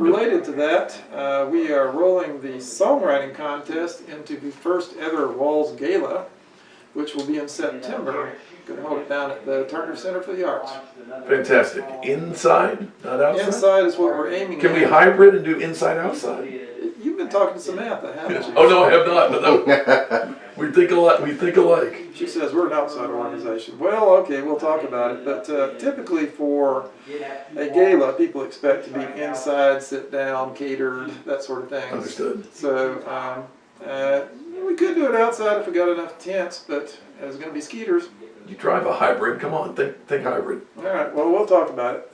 related to that, uh, we are rolling the songwriting contest into the first ever Walls Gala, which will be in September. Going to hold it down at the Turner Center for the Arts. Fantastic. Inside, not outside? Inside is what we're aiming Can we hybrid and do inside outside? You've been talking to Samantha, haven't you? Oh, no, I have not, no. We think alike, we think alike. She says we're an outside organization. Well, okay, we'll talk about it. But uh, typically for a gala, people expect to be inside, sit down, catered, that sort of thing. Understood. So um, uh, we could do it outside if we got enough tents, but there's going to be skeeters. You drive a hybrid, come on, think, think hybrid. All right, well, we'll talk about it.